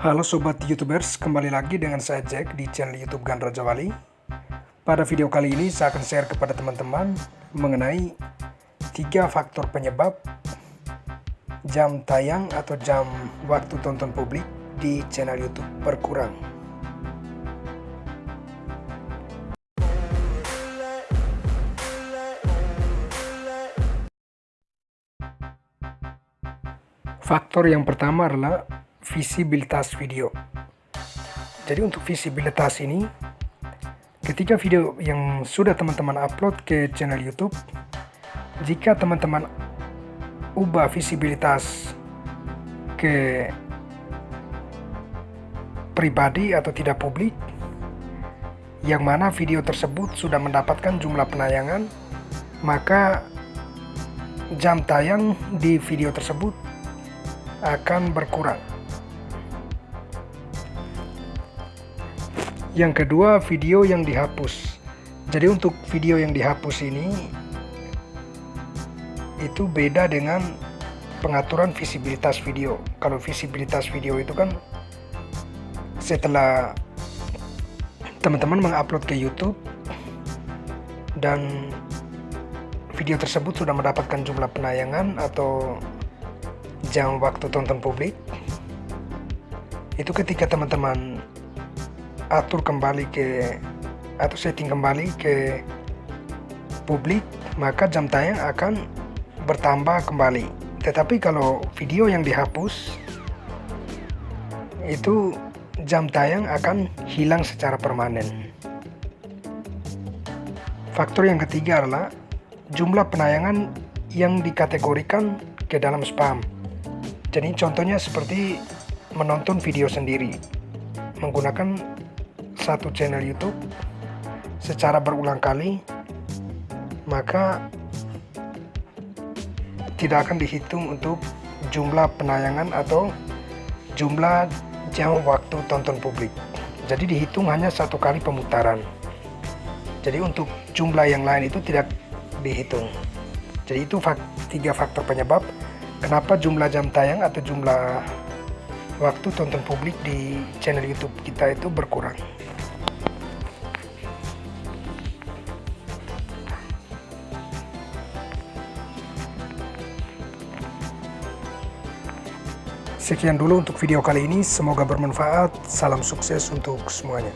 Halo Sobat Youtubers, kembali lagi dengan saya Jack di channel Youtube Gandra Jawali. Pada video kali ini saya akan share kepada teman-teman mengenai tiga faktor penyebab jam tayang atau jam waktu tonton publik di channel Youtube berkurang. Faktor yang pertama adalah visibilitas video. Jadi untuk visibilitas ini, ketika video yang sudah teman-teman upload ke channel YouTube, jika teman-teman ubah visibilitas ke pribadi atau tidak publik, yang mana video tersebut sudah mendapatkan jumlah penayangan, maka jam tayang di video tersebut akan berkurang. Yang kedua, video yang dihapus. Jadi untuk video yang dihapus ini itu beda dengan pengaturan visibilitas video. Kalau visibilitas video itu kan setelah teman-teman mengupload ke YouTube dan video tersebut sudah mendapatkan jumlah penayangan atau jam waktu tonton publik itu ketika teman-teman atur kembali ke atau setting kembali ke publik maka jam tayang akan bertambah kembali. Tetapi kalau video yang dihapus itu jam tayang akan hilang secara permanen. Faktor yang ketiga adalah jumlah penayangan yang dikategorikan ke dalam spam. Jadi contohnya seperti menonton video sendiri menggunakan satu channel YouTube secara berulang kali, maka tidak akan dihitung untuk jumlah penayangan atau jumlah jam waktu tonton publik. Jadi dihitung hanya satu kali pemutaran. Jadi untuk jumlah yang lain itu tidak dihitung. Jadi itu fak tiga faktor penyebab kenapa jumlah jam tayang atau jumlah waktu tonton publik di channel YouTube kita itu berkurang. Sekian dulu untuk video kali ini, semoga bermanfaat. Salam sukses untuk semuanya.